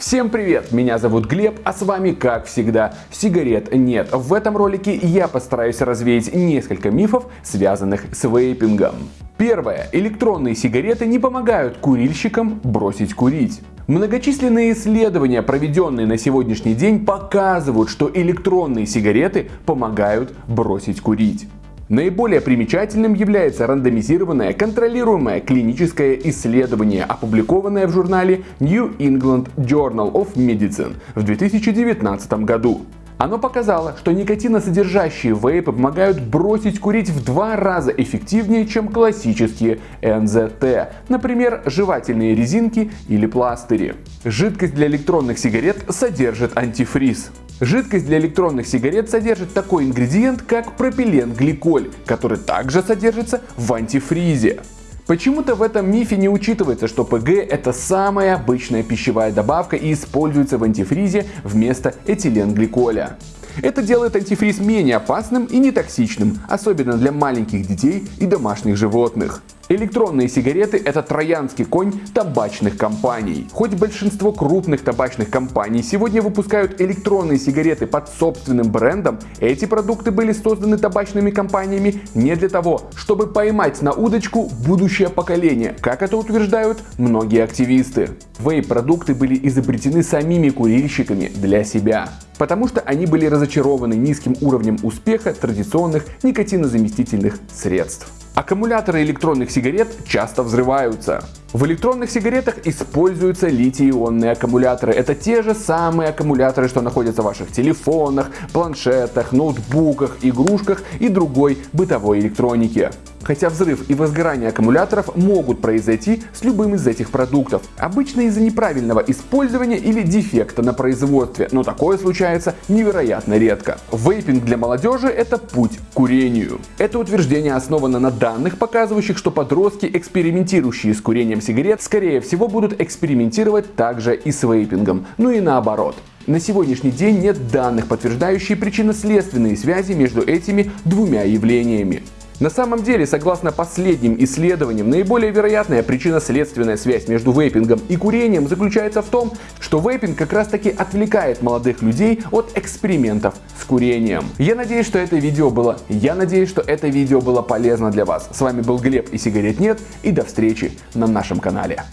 Всем привет, меня зовут Глеб, а с вами как всегда сигарет нет. В этом ролике я постараюсь развеять несколько мифов, связанных с вейпингом. Первое. Электронные сигареты не помогают курильщикам бросить курить. Многочисленные исследования, проведенные на сегодняшний день, показывают, что электронные сигареты помогают бросить курить. Наиболее примечательным является рандомизированное контролируемое клиническое исследование, опубликованное в журнале New England Journal of Medicine в 2019 году. Оно показало, что никотиносодержащие вейпы помогают бросить курить в два раза эффективнее, чем классические НЗТ, например, жевательные резинки или пластыри. Жидкость для электронных сигарет содержит антифриз. Жидкость для электронных сигарет содержит такой ингредиент, как пропиленгликоль, который также содержится в антифризе. Почему-то в этом мифе не учитывается, что ПГ это самая обычная пищевая добавка и используется в антифризе вместо этиленгликоля. Это делает антифриз менее опасным и нетоксичным, особенно для маленьких детей и домашних животных. Электронные сигареты – это троянский конь табачных компаний. Хоть большинство крупных табачных компаний сегодня выпускают электронные сигареты под собственным брендом, эти продукты были созданы табачными компаниями не для того, чтобы поймать на удочку будущее поколение, как это утверждают многие активисты. Вейп-продукты были изобретены самими курильщиками для себя потому что они были разочарованы низким уровнем успеха традиционных никотинозаместительных средств. Аккумуляторы электронных сигарет часто взрываются. В электронных сигаретах используются литий-ионные аккумуляторы. Это те же самые аккумуляторы, что находятся в ваших телефонах, планшетах, ноутбуках, игрушках и другой бытовой электронике. Хотя взрыв и возгорание аккумуляторов могут произойти с любым из этих продуктов. Обычно из-за неправильного использования или дефекта на производстве, но такое случается невероятно редко. Вейпинг для молодежи это путь к курению. Это утверждение основано на данных, показывающих, что подростки, экспериментирующие с курением сигарет, скорее всего будут экспериментировать также и с вейпингом, ну и наоборот. На сегодняшний день нет данных, подтверждающих причинно-следственные связи между этими двумя явлениями. На самом деле, согласно последним исследованиям, наиболее вероятная причинно-следственная связь между вейпингом и курением заключается в том, что вейпинг как раз таки отвлекает молодых людей от экспериментов с курением. Я надеюсь, что это видео было, я надеюсь, что это видео было полезно для вас. С вами был Глеб и сигарет нет, и до встречи на нашем канале.